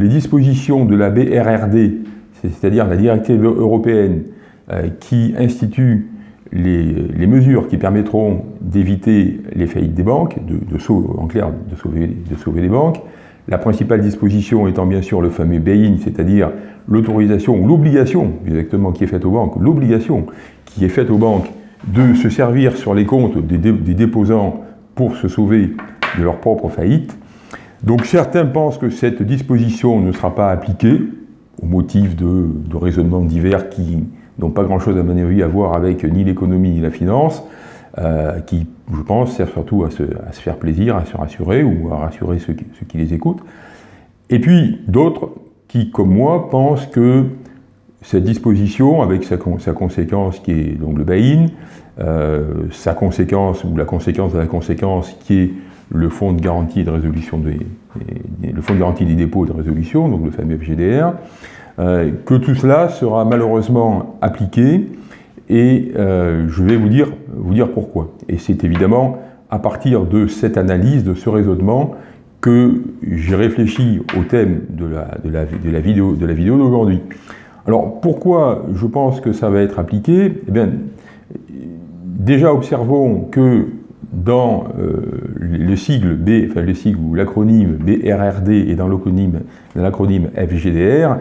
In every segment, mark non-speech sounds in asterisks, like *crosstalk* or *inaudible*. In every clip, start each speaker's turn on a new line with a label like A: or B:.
A: les dispositions de la BRRD, c'est-à-dire la directive européenne qui institue les, mesures qui permettront d'éviter les faillites des banques, en clair, de sauver, de sauver les banques. La principale disposition étant bien sûr le fameux bail-in, c'est-à-dire l'autorisation ou l'obligation, exactement, qui est faite aux banques, l'obligation qui est faite aux banques de se servir sur les comptes des, déposants pour se sauver de leur propre faillite. Donc certains pensent que cette disposition ne sera pas appliquée, au motif de, raisonnements divers qui n'ont pas grand-chose à mon avis à voir avec ni l'économie ni la finance, euh, qui, je pense, servent surtout à se, faire plaisir, à se rassurer ou à rassurer ceux qui, les écoutent. Et puis d'autres qui, comme moi, pensent que cette disposition, avec sa, conséquence qui est donc le buy-in, euh, sa conséquence ou la conséquence de la conséquence qui est le fonds de garantie de résolution des, le fonds de garantie des dépôts et de résolution, donc le fameux FGDR, euh, que tout cela sera malheureusement appliqué et euh, je vais vous dire, vous dire pourquoi. Et c'est évidemment à partir de cette analyse, de ce raisonnement, que j'ai réfléchi au thème de la, de la, de la vidéo d'aujourd'hui. Alors pourquoi je pense que ça va être appliqué? Eh bien, déjà observons que dans euh, le sigle B, enfin le sigle ou l'acronyme BRRD et dans l'acronyme FGDR,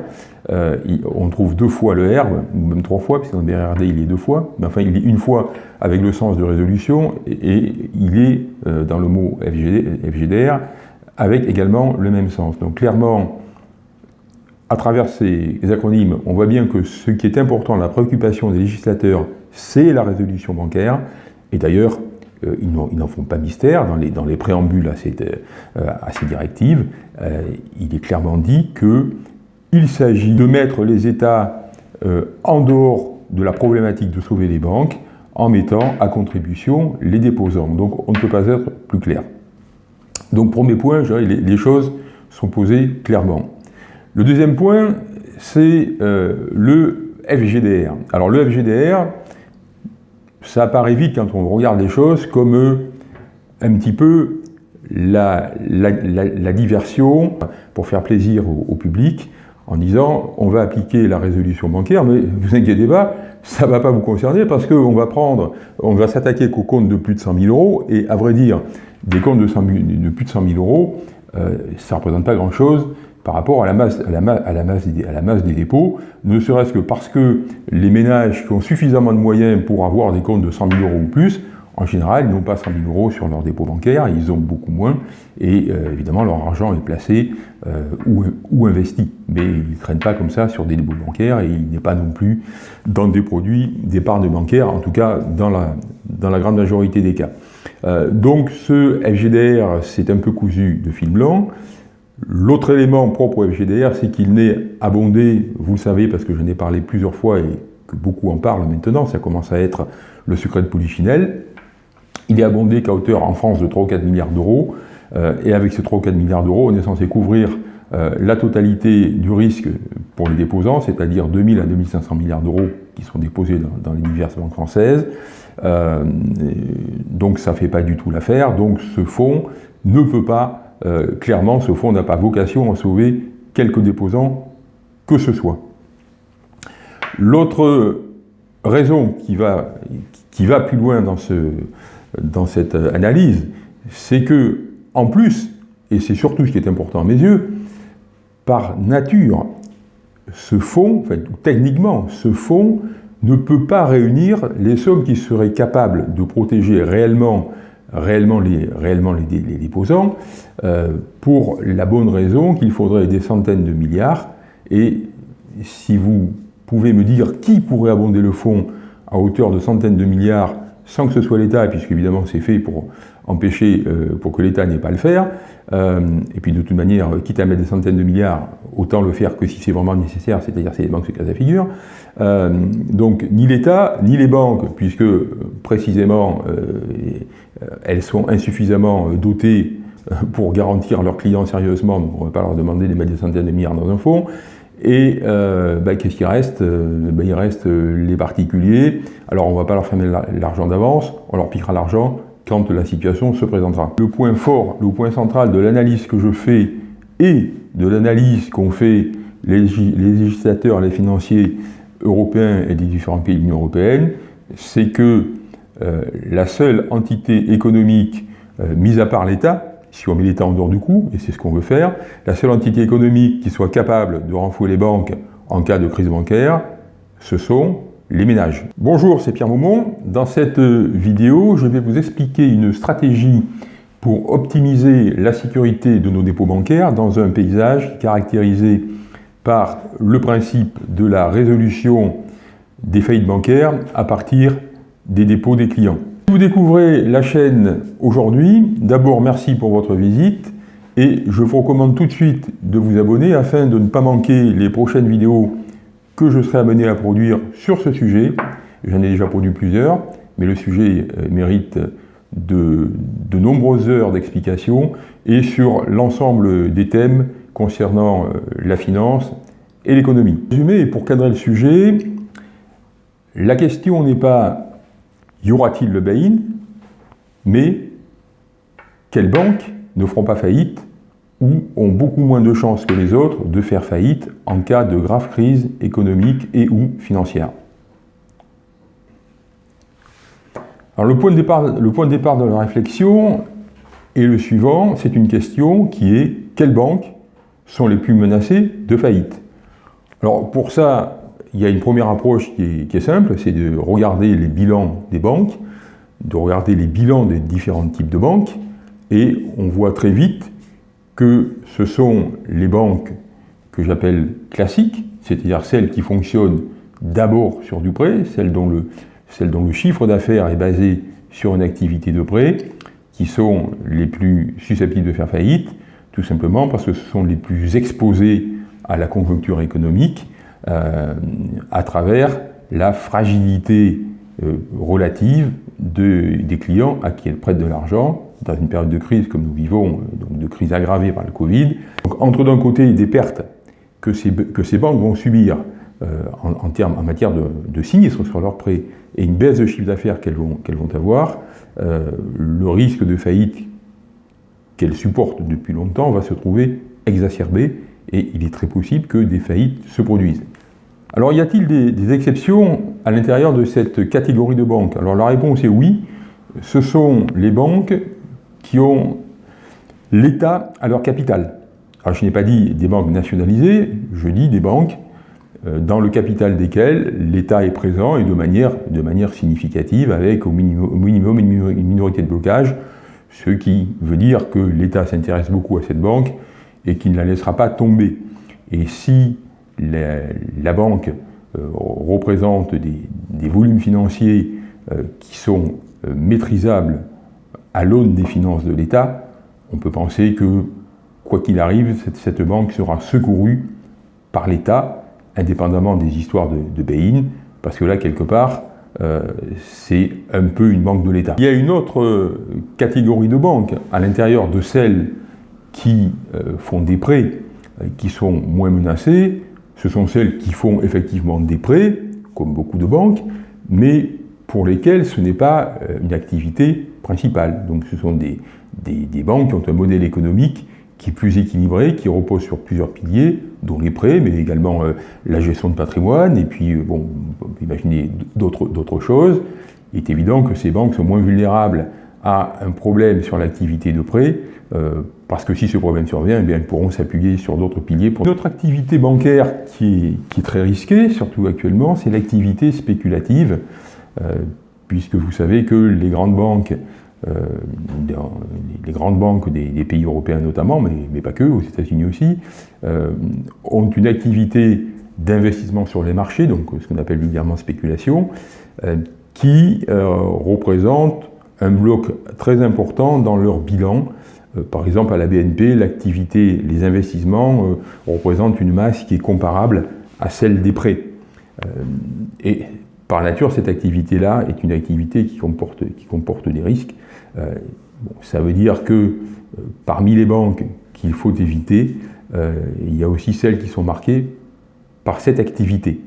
A: euh, on trouve deux fois le R, ou même trois fois, puisque dans BRRD il est deux fois, mais enfin il est une fois avec le sens de résolution, et, il est euh, dans le mot FGDR avec également le même sens. Donc clairement, à travers ces acronymes, on voit bien que ce qui est important, la préoccupation des législateurs, c'est la résolution bancaire, et d'ailleurs, euh, ils n'en font pas mystère, dans les, préambules à, cette, à ces directives, il est clairement dit que il s'agit de mettre les États euh, en dehors de la problématique de sauver les banques en mettant à contribution les déposants. Donc on ne peut pas être plus clair. Donc premier point, les, les choses sont posées clairement. Le deuxième point, c'est euh, le FGDR. Alors le FGDR, ça apparaît vite quand on regarde les choses comme euh, un petit peu la, diversion pour faire plaisir au public, en disant on va appliquer la résolution bancaire, mais *laughs* vous inquiétez pas, ça ne va pas vous concerner parce qu'on va prendre, on va s'attaquer qu'aux comptes de plus de 100 000 euros, et à vrai dire, des comptes de, de plus de 100 000 euros, euh, ça ne représente pas grand-chose par rapport à la, masse, à, la, masse, à la masse des dépôts, ne serait-ce que parce que les ménages qui ont suffisamment de moyens pour avoir des comptes de 100 000 euros ou plus, en général, ils n'ont pas 100 000 euros sur leur dépôt bancaire, ils ont beaucoup moins, et euh, évidemment, leur argent est placé euh, ou, investi. Mais ils ne traînent pas comme ça sur des dépôts bancaires, et il n'est pas non plus dans des produits d'épargne bancaire, en tout cas dans la, dans la grande majorité des cas. Euh, donc ce FGDR, c'est un peu cousu de fil blanc. L'autre élément propre au FGDR, c'est qu'il n'est abondé, vous le savez, parce que j'en ai parlé plusieurs fois et que beaucoup en parlent maintenant, ça commence à être le secret de Polichinelle, il est abondé qu'à hauteur en France de 3 ou 4 milliards d'euros. Euh, et avec ces 3 ou 4 milliards d'euros, on est censé couvrir euh, la totalité du risque pour les déposants, c'est-à-dire 2000 à 2500 milliards d'euros qui sont déposés dans, les diverses banques françaises. Euh, donc ça ne fait pas du tout l'affaire. Donc ce fonds ne peut pas, clairement, ce fonds n'a pas vocation à sauver quelques déposants que ce soit. L'autre raison qui va, plus loin dans ce, dans cette euh, analyse, c'est que, en plus, et c'est surtout ce qui est important à mes yeux, par nature, ce fonds, techniquement, ce fonds ne peut pas réunir les sommes qui seraient capables de protéger réellement, réellement, les, réellement les, déposants, euh, pour la bonne raison qu'il faudrait des centaines de milliards, et si vous pouvez me dire qui pourrait abonder le fonds à hauteur de centaines de milliards sans que ce soit l'État, puisqu'évidemment c'est fait pour empêcher, euh, pour que l'État n'ait pas le faire, euh, et puis de toute manière, quitte à mettre des centaines de milliards, autant le faire que si c'est vraiment nécessaire, c'est-à-dire si les banques se cassent la figure. Euh, donc ni l'État, ni les banques, puisque précisément elles sont insuffisamment dotées pour garantir leurs clients sérieusement, on ne va pas leur demander de mettre des centaines de milliards dans un fonds, et bah, qu'est-ce qui reste? Bah, Il reste les particuliers. Alors on ne va pas leur fermer l'argent d'avance, on leur piquera l'argent la situation se présentera. Le point fort, le point central de l'analyse que je fais et de l'analyse qu'ont fait les, législateurs, les financiers européens et des différents pays de l'Union européenne, c'est que euh, la seule entité économique, euh, mise à part l'État, si on met l'État en dehors du coup, et c'est ce qu'on veut faire, la seule entité économique qui soit capable de renflouer les banques en cas de crise bancaire, ce sont les ménages. Bonjour, c'est Pierre Maumont. Dans cette vidéo, je vais vous expliquer une stratégie pour optimiser la sécurité de nos dépôts bancaires dans un paysage caractérisé par le principe de la résolution des faillites bancaires à partir des dépôts des clients. Si vous découvrez la chaîne aujourd'hui, d'abord merci pour votre visite et je vous recommande tout de suite de vous abonner afin de ne pas manquer les prochaines vidéos que je serai amené à produire sur ce sujet. J'en ai déjà produit plusieurs, mais le sujet euh, mérite de, de nombreuses heures d'explication et sur l'ensemble des thèmes concernant euh, la finance et l'économie. Résumé, pour cadrer le sujet, la question n'est pas y aura-t-il le bail-in? Mais quelles banques ne feront pas faillite? Ou ont beaucoup moins de chances que les autres de faire faillite en cas de grave crise économique et ou financière. Alors le point, de départ, de la réflexion est le suivant, c'est une question qui est quelles banques sont les plus menacées de faillite? Alors pour ça, il y a une première approche qui est, simple, c'est de regarder les bilans des banques, de regarder les bilans des différents types de banques, et on voit très vite que ce sont les banques que j'appelle classiques, c'est-à-dire celles qui fonctionnent d'abord sur du prêt, celles dont le, chiffre d'affaires est basé sur une activité de prêt, qui sont les plus susceptibles de faire faillite, tout simplement parce que ce sont les plus exposées à la conjoncture économique euh, à travers la fragilité euh, relative des clients à qui elles prêtent de l'argent dans une période de crise comme nous vivons, euh, donc de crise aggravée par le Covid. Donc, entre d'un côté des pertes que ces, que ces banques vont subir en, en, termes, en matière de, de sinistres sur leurs prêts et une baisse de chiffre d'affaires qu'elles vont, qu'elles vont avoir, le risque de faillite qu'elles supportent depuis longtemps va se trouver exacerbé et il est très possible que des faillites se produisent. Alors y a-t-il des, exceptions à l'intérieur de cette catégorie de banques? Alors la réponse est oui, ce sont les banques qui ont l'État à leur capital. Alors je n'ai pas dit des banques nationalisées, je dis des banques euh, dans le capital desquelles l'État est présent et de manière, de manière significative avec au minimum, une minorité de blocage, ce qui veut dire que l'État s'intéresse beaucoup à cette banque et qui ne la laissera pas tomber. Et si la, banque euh, représente des, volumes financiers euh, qui sont maîtrisables à l'aune des finances de l'État, on peut penser que, quoi qu'il arrive, cette, banque sera secourue par l'État, indépendamment des histoires de, de parce que là, quelque part, c'est un peu une banque de l'État. Il y a une autre catégorie de banques, à l'intérieur de celles qui font des prêts, qui sont moins menacées, ce sont celles qui font effectivement des prêts, comme beaucoup de banques, mais pour lesquelles ce n'est pas euh, une activité principale. Donc ce sont des, des, banques qui ont un modèle économique qui est plus équilibré, qui repose sur plusieurs piliers, dont les prêts, mais également euh, la gestion de patrimoine, et puis, euh, bon, imaginer d'autres choses. Il est évident que ces banques sont moins vulnérables à un problème sur l'activité de prêt, euh, parce que si ce problème survient, eh bien, elles pourront s'appuyer sur d'autres piliers. Pour... Notre activité bancaire qui est, très risquée, surtout actuellement, c'est l'activité spéculative, puisque vous savez que les grandes banques, euh, les grandes banques des, pays européens notamment, mais, pas que, aux États-Unis aussi, ont une activité d'investissement sur les marchés, donc ce qu'on appelle vulgairement spéculation, qui représente un bloc très important dans leur bilan. Euh, par exemple, à la BNP, l'activité, les investissements euh, représentent une masse qui est comparable à celle des prêts. Euh, par nature, cette activité-là est une activité qui comporte, des risques. ça veut dire que parmi les banques qu'il faut éviter, il y a aussi celles qui sont marquées par cette activité.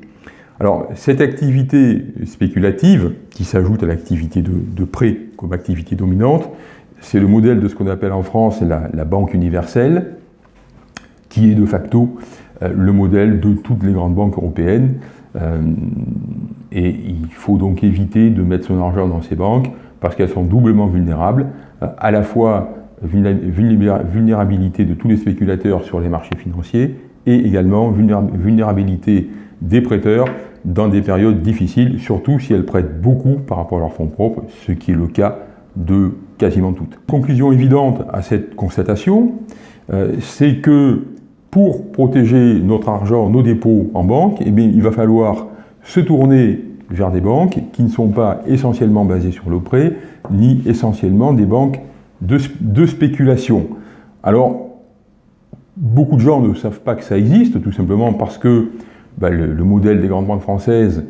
A: Alors, cette activité spéculative, qui s'ajoute à l'activité de, prêt comme activité dominante, c'est le modèle de ce qu'on appelle en France la, banque universelle, qui est de facto le modèle de toutes les grandes banques européennes. Et il faut donc éviter de mettre son argent dans ces banques parce qu'elles sont doublement vulnérables, à la fois vulnérabilité de tous les spéculateurs sur les marchés financiers et également vulnérabilité des prêteurs dans des périodes difficiles, surtout si elles prêtent beaucoup par rapport à leurs fonds propres, ce qui est le cas de quasiment toutes. Conclusion évidente à cette constatation, euh, c'est que pour protéger notre argent, nos dépôts en banque, eh bien, il va falloir se tourner vers des banques qui ne sont pas essentiellement basées sur le prêt, ni essentiellement des banques de, spéculation. Alors, beaucoup de gens ne savent pas que ça existe, tout simplement parce que bah, le, modèle des grandes banques françaises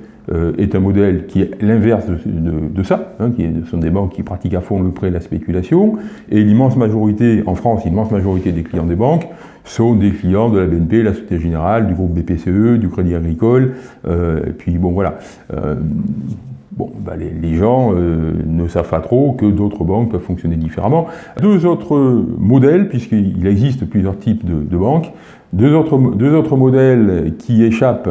A: est un modèle qui est l'inverse de, ça, hein, qui sont des banques qui pratiquent à fond le prêt et la spéculation, et l'immense majorité, en France, l'immense majorité des clients des banques sont des clients de la BNP, la Société Générale, du groupe BPCE, du Crédit Agricole, euh, et puis bon voilà. Euh, Bon, bah, les, gens euh, ne savent pas trop que d'autres banques peuvent fonctionner différemment. Deux autres modèles, puisqu'il existe plusieurs types de, banques, deux autres, deux autres, modèles qui échappent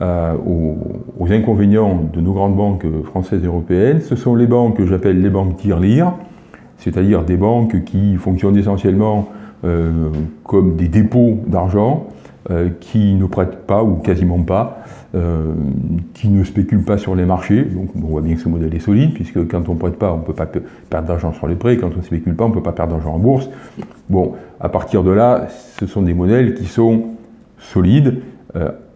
A: euh, aux, inconvénients de nos grandes banques françaises et européennes, ce sont les banques que j'appelle les banques tir-lire, c'est-à-dire des banques qui fonctionnent essentiellement euh, comme des dépôts d'argent, qui ne prêtent pas ou quasiment pas, euh, qui ne spéculent pas sur les marchés. Donc on voit bien que ce modèle est solide, puisque quand on ne prête pas, on ne peut pas perdre d'argent sur les prêts, quand on ne spécule pas, on ne peut pas perdre d'argent en bourse. Bon, à partir de là, ce sont des modèles qui sont solides.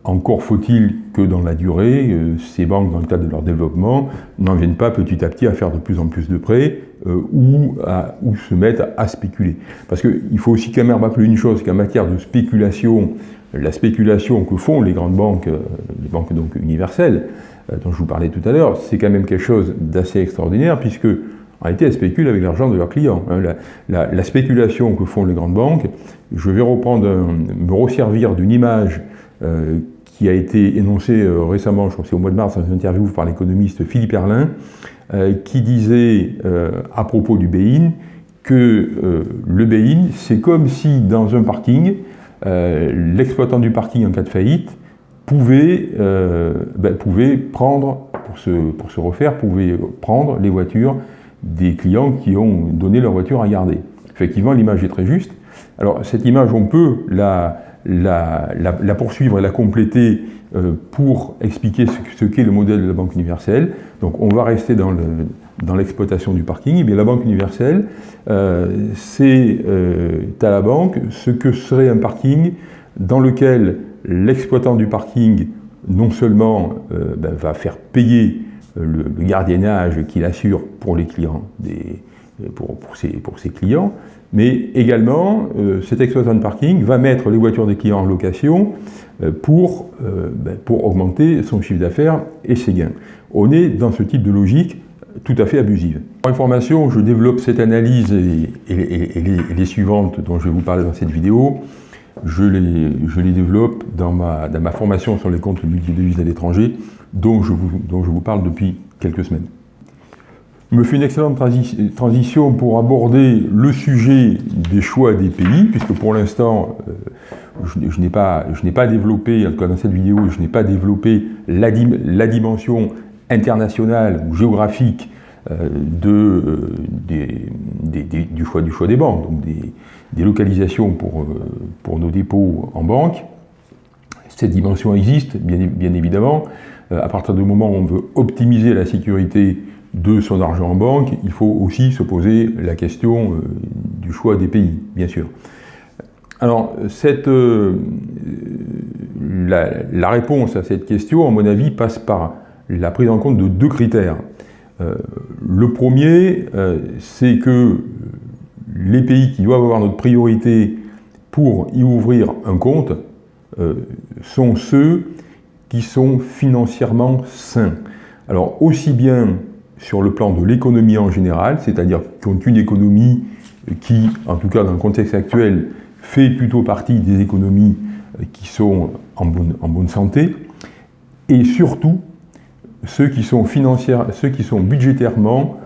A: Euh, encore faut-il que dans la durée, euh, ces banques, dans le cadre de leur développement, n'en viennent pas petit à petit à faire de plus en plus de prêts ou, à, se mettre à spéculer. Parce qu'il faut aussi quand même rappeler une chose, qu'en matière de spéculation, la spéculation que font les grandes banques, euh, les banques donc universelles, euh, dont je vous parlais tout à l'heure, c'est quand même quelque chose d'assez extraordinaire, puisque en réalité, elles spéculent avec l'argent de leurs clients. Hein. La, spéculation que font les grandes banques, je vais reprendre, me resservir d'une image euh, qui a été énoncée récemment, je crois que c'est au mois de mars, dans une interview par l'économiste Philippe Erlin, qui disait à propos du BEIN que le BEIN, c'est comme si dans un parking, euh, l'exploitant du parking en cas de faillite pouvait, euh, ben, pouvait prendre, pour se, pour se refaire, pouvait prendre les voitures des clients qui ont donné leur voiture à garder. Effectivement, l'image est très juste. Alors, cette image, on peut la, la, poursuivre et la compléter euh, pour expliquer ce, qu'est le modèle de la Banque universelle. Donc, on va rester dans le, dans l'exploitation du parking, eh bien, la Banque universelle, euh, c'est euh, à la banque ce que serait un parking dans lequel l'exploitant du parking non seulement ben, va faire payer le, gardiennage qu'il assure pour les clients, pour, ses, clients, mais également cet exploitant de parking va mettre les voitures des clients en location pour, ben, pour augmenter son chiffre d'affaires et ses gains. On est dans ce type de logique tout à fait abusive. Pour information, je développe cette analyse et, les, suivantes dont je vais vous parler dans cette vidéo. Je les, je les développe dans ma, dans ma, formation sur les comptes multidevises à l'étranger, dont, dont je vous parle depuis quelques semaines. Je me fais une excellente transition pour aborder le sujet des choix des pays, puisque pour l'instant, euh, je, n'ai pas, développé, en tout cas dans cette vidéo, je n'ai pas développé la, la dimension internationale ou géographique euh, de, euh, du, choix, du choix des banques, donc des, localisations pour, pour nos dépôts en banque. Cette dimension existe, bien, bien évidemment. à partir du moment où on veut optimiser la sécurité de son argent en banque, il faut aussi se poser la question du choix des pays, bien sûr. Alors, cette, la, la, réponse à cette question, à mon avis, passe par la prise en compte de deux critères. Euh, le premier, euh, c'est que les pays qui doivent avoir notre priorité pour y ouvrir un compte euh, sont ceux qui sont financièrement sains. Alors aussi bien sur le plan de l'économie en général, c'est-à-dire qui ont une économie qui, en tout cas dans le contexte actuel, fait plutôt partie des économies qui sont en bonne, en bonne santé, et surtout ceux qui sont, ceux qui sont budgétairement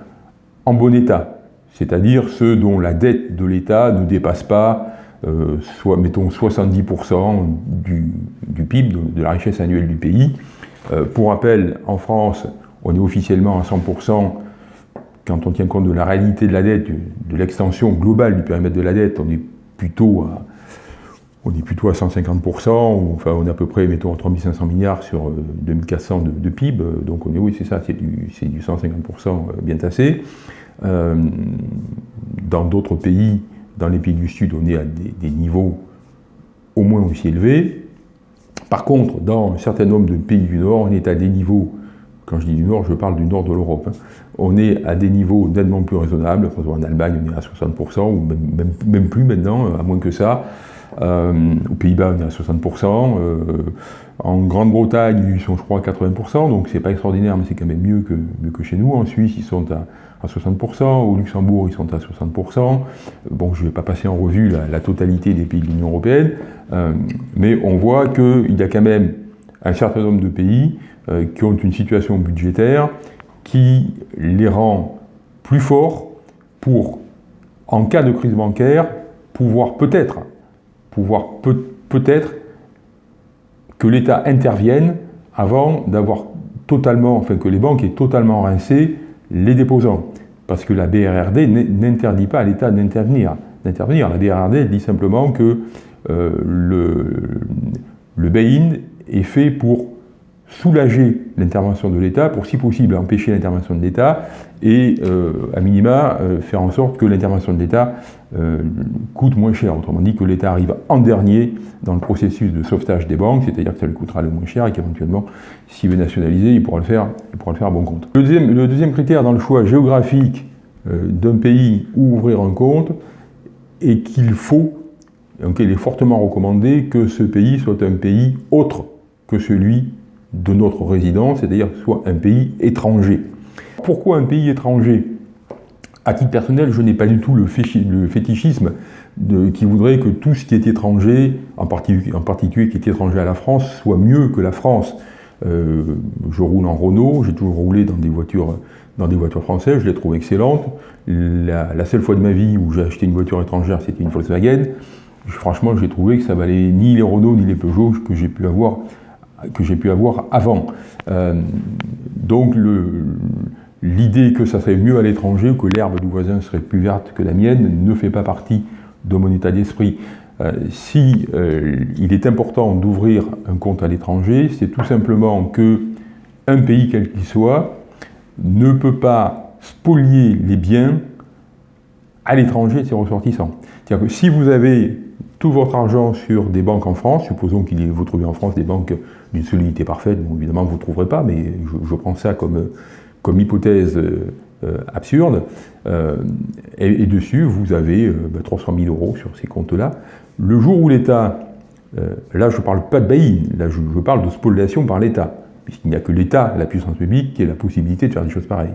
A: en bon état, c'est-à-dire ceux dont la dette de l'État ne dépasse pas soit, mettons, 70% du, PIB, de, la richesse annuelle du pays. pour rappel, en France, on est officiellement à 100% quand on tient compte de la réalité de la dette, de l'extension globale du périmètre de la dette, on est plutôt à, on est plutôt à 150%, enfin on est à peu près, mettons, 3500 milliards sur 2400 euh, de, PIB, donc on est, oui, c'est ça, c'est du, 150% euh, bien tassé. Euh, dans d'autres pays, dans les pays du Sud, on est à des, niveaux au moins aussi élevés. Par contre, dans un certain nombre de pays du Nord, on est à des niveaux quand je dis du Nord, je parle du Nord de l'Europe. Hein. On est à des niveaux nettement plus raisonnables. En Allemagne, on est à 60%, ou même, plus maintenant, à moins que ça. Euh, aux Pays-Bas, on est à 60%. Euh, en Grande-Bretagne, ils sont, je crois, à 80%, donc c'est pas extraordinaire, mais c'est quand même mieux que, que chez nous. En Suisse, ils sont à, 60%. Au Luxembourg, ils sont à 60%. Bon, je vais pas passer en revue la, totalité des pays de l'Union européenne, euh, mais on voit qu'il y a quand même un certain nombre de pays euh, qui ont une situation budgétaire qui les rend plus forts pour, en cas de crise bancaire, pouvoir peut-être, pouvoir peut-être que l'État intervienne avant d'avoir totalement, enfin que les banques aient totalement rincé les déposants. Parce que la BRRD n'interdit pas à l'État d'intervenir. La BRRD dit simplement que euh, le, le bail-in est fait pour soulager l'intervention de l'État, pour si possible empêcher l'intervention de l'État, et euh, à minima euh, faire en sorte que l'intervention de l'État euh, coûte moins cher. Autrement dit, que l'État arrive en dernier dans le processus de sauvetage des banques, c'est-à-dire que ça lui coûtera le moins cher et qu'éventuellement, s'il veut nationaliser, il pourra le faire, il pourra le faire à bon compte. Le deuxième, le deuxième critère dans le choix géographique d'un pays où ouvrir un compte est qu'il faut, donc il est fortement recommandé que ce pays soit un pays autre que celui de notre résidence, c'est-à-dire soit un pays étranger. Pourquoi un pays étranger? À titre personnel, je n'ai pas du tout le, fétichisme qui voudrait que tout ce qui est étranger, en particulier, qui est étranger à la France, soit mieux que la France. Euh, je roule en Renault, j'ai toujours roulé dans des voitures, dans françaises, je les trouve excellentes. La, la seule fois de ma vie où j'ai acheté une voiture étrangère, c'était une Volkswagen. Franchement, j'ai trouvé que ça valait ni les Renault ni les Peugeot que j'ai pu avoir que j'ai pu avoir avant. Euh, donc l'idée que ça serait mieux à l'étranger, que l'herbe du voisin serait plus verte que la mienne, ne fait pas partie de mon état d'esprit. Euh, si euh, il est important d'ouvrir un compte à l'étranger, c'est tout simplement que un pays quel qu'il soit ne peut pas spolier les biens à l'étranger de ses ressortissants. C'est-à-dire que si vous avez tout votre argent sur des banques en France, supposons qu'il vous trouvez en France des banques d'une solidité parfaite, évidemment vous ne trouverez pas, mais je, prends ça comme, comme hypothèse euh, absurde, euh, et, dessus vous avez 300 euh, 000 bah, euros sur ces comptes-là. Le jour où l'État, là je ne parle pas de bail là je, je parle de spoliation par l'État, puisqu'il n'y a que l'État, la puissance publique, qui a la possibilité de faire des choses pareilles.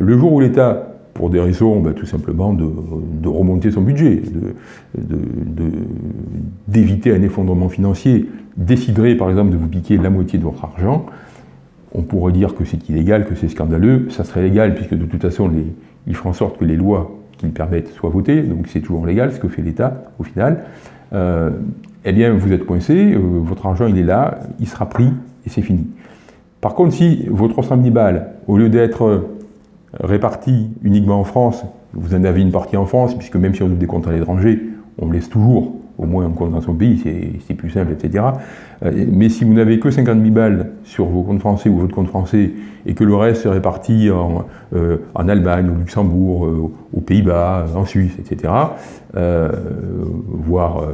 A: Le jour où l'État pour des raisons bah, tout simplement de, remonter son budget, d'éviter un effondrement financier, déciderait par exemple de vous piquer la moitié de votre argent, on pourrait dire que c'est illégal, que c'est scandaleux, ça serait légal puisque de toute façon les, il fera en sorte que les lois qui le permettent soient votées, donc c'est toujours légal ce que fait l'État au final. Euh, eh bien vous êtes coincé, euh, votre argent il est là, il sera pris et c'est fini. Par contre si votre 300 000 balles, au lieu d'être répartis uniquement en France, vous en avez une partie en France, puisque même si on ouvre des comptes à l'étranger, on laisse toujours au moins un compte dans son pays, c'est plus simple, etc. Euh, mais si vous n'avez que 50 000 balles sur vos comptes français ou votre compte français, et que le reste est réparti en, euh, Allemagne, au Luxembourg, euh, aux Pays-Bas, en Suisse, etc., voire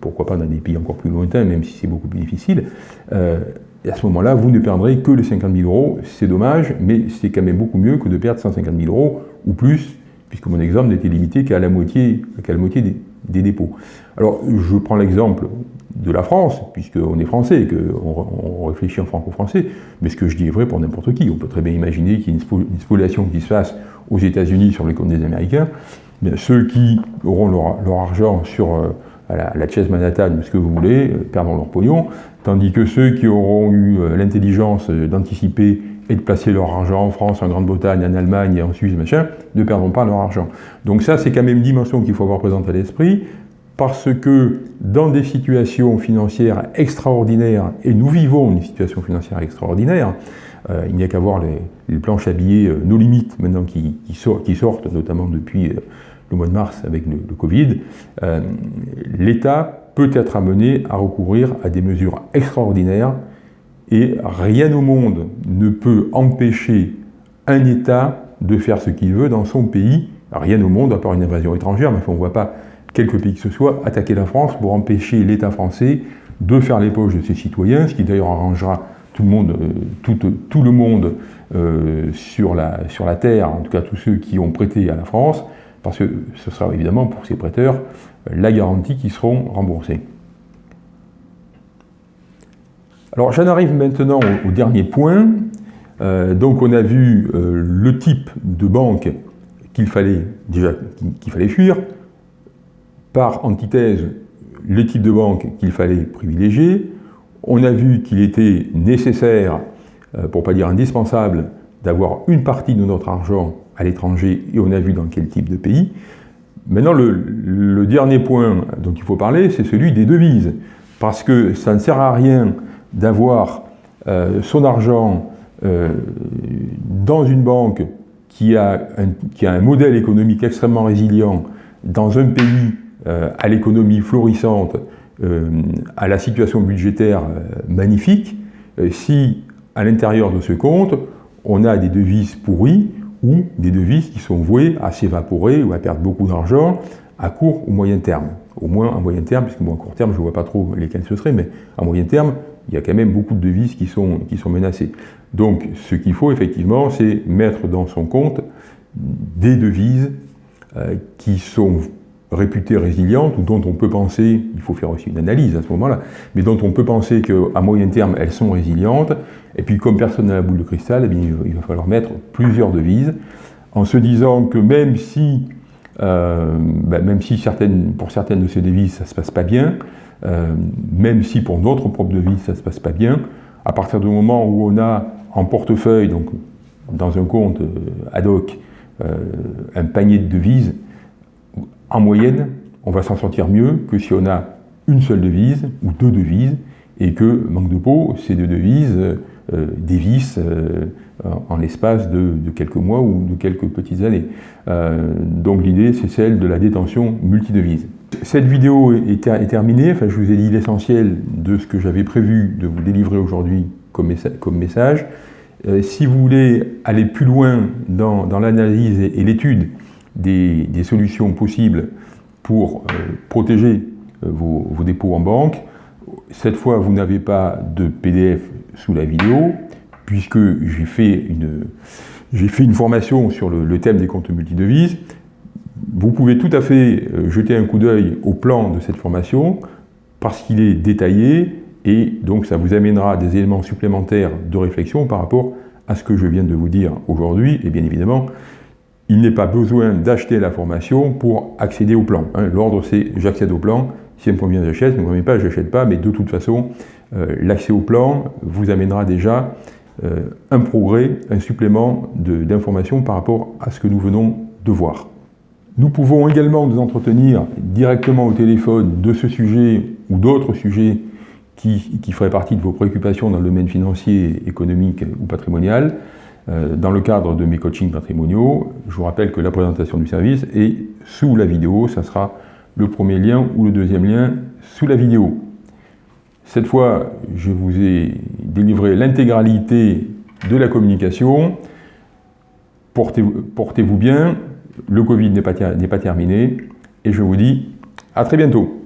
A: pourquoi pas dans des pays encore plus lointains, même si c'est beaucoup plus difficile, et à ce moment-là, vous ne perdrez que les 50 000 euros. C'est dommage, mais c'est quand même beaucoup mieux que de perdre 150 000 euros ou plus, puisque mon exemple n'était limité qu'à la moitié, la moitié des, dépôts. Alors, je prends l'exemple de la France, puisqu'on est français, qu'on on réfléchit en franco-français, mais ce que je dis est vrai pour n'importe qui. On peut très bien imaginer qu'il y ait une spoliation qui se fasse aux États-Unis sur les comptes des Américains. ceux qui auront leur, argent sur, euh, à la, la Chess Manhattan, ce que vous voulez, perdront leur pognon, tandis que ceux qui auront eu l'intelligence d'anticiper et de placer leur argent en France, en Grande-Bretagne, en Allemagne et en Suisse, machin, ne perdront pas leur argent. Donc ça, c'est quand même une dimension qu'il faut avoir présente à l'esprit, parce que dans des situations financières extraordinaires, et nous vivons une situation financière extraordinaire, euh, il n'y a qu'à voir les, planches habillées, euh, nos limites maintenant qui, sortent, notamment depuis euh, le mois de mars avec le, Covid, l'État peut être amené à recourir à des mesures extraordinaires et rien au monde ne peut empêcher un État de faire ce qu'il veut dans son pays, rien au monde, à part une invasion étrangère, mais on ne voit pas quelque pays que ce soit attaquer la France pour empêcher l'État français de faire les poches de ses citoyens, ce qui d'ailleurs arrangera tout le monde, euh, euh, sur, la, sur la Terre, en tout cas tous ceux qui ont prêté à la France, parce que ce sera évidemment pour ces prêteurs la garantie qu'ils seront remboursés. Alors j'en arrive maintenant au, dernier point. Euh, donc on a vu euh, le type de banque qu'il fallait déjà qu'il fallait fuir. Par antithèse, le type de banque qu'il fallait privilégier. On a vu qu'il était nécessaire, euh, pour ne pas dire indispensable, d'avoir une partie de notre argent à l'étranger et on a vu dans quel type de pays. Maintenant, le, dernier point dont il faut parler, c'est celui des devises. Parce que ça ne sert à rien d'avoir euh, son argent euh, dans une banque qui a, un, qui a, un, modèle économique extrêmement résilient, dans un pays euh, à l'économie florissante, à la situation budgétaire magnifique, si à l'intérieur de ce compte, on a des devises pourries ou des devises qui sont vouées à s'évaporer ou à perdre beaucoup d'argent à court ou moyen terme. Au moins à moyen terme, puisque moi à court terme, je ne vois pas trop lesquels ce serait, mais à moyen terme, il y a quand même beaucoup de devises qui sont, qui sont menacées. Donc ce qu'il faut effectivement, c'est mettre dans son compte des devises euh, qui sont réputées résilientes ou dont on peut penser, il faut faire aussi une analyse à ce moment-là, mais dont on peut penser qu'à moyen terme, elles sont résilientes, et puis comme personne n'a la boule de cristal, eh il va falloir mettre plusieurs devises, en se disant que même si, euh, ben, même si pour certaines de ces devises, ça ne se passe pas bien, euh, même si pour notre propre devise, ça ne se passe pas bien, à partir du moment où on a en portefeuille, donc dans un compte euh, ad hoc, un panier de devises, en moyenne, on va s'en sortir mieux que si on a une seule devise ou deux devises, et que, manque de peau, ces deux devises dévissent en l'espace de, quelques mois ou de quelques petites années. donc l'idée, c'est celle de la détention multidevise. Cette vidéo est, terminée, enfin, je vous ai dit l'essentiel de ce que j'avais prévu de vous délivrer aujourd'hui comme, message. Euh, si vous voulez aller plus loin dans, l'analyse et, l'étude des, solutions possibles pour euh, protéger euh, vos, dépôts en banque, cette fois vous n'avez pas de PDF sous la vidéo, puisque j'ai fait une, fait une formation sur le, thème des comptes multidevises, vous pouvez tout à fait euh, jeter un coup d'œil au plan de cette formation parce qu'il est détaillé et donc ça vous amènera des éléments supplémentaires de réflexion par rapport à ce que je viens de vous dire aujourd'hui. Et bien évidemment il n'est pas besoin d'acheter la formation pour accéder au plan. Hein. L'ordre c'est j'accède au plan, si ça me convient j'achète, si ne me convient pas j'achète pas, mais de toute façon euh, l'accès au plan vous amènera déjà euh, un progrès, un supplément d'informations par rapport à ce que nous venons de voir. Nous pouvons également nous entretenir directement au téléphone de ce sujet ou d'autres sujets qui, feraient partie de vos préoccupations dans le domaine financier, économique ou patrimonial, dans le cadre de mes coachings patrimoniaux. Je vous rappelle que la présentation du service est sous la vidéo, ça sera le premier lien ou le deuxième lien sous la vidéo. Cette fois, je vous ai délivré l'intégralité de la communication. Portez-vous bien, le Covid n'est pas, pas terminé, et je vous dis à très bientôt.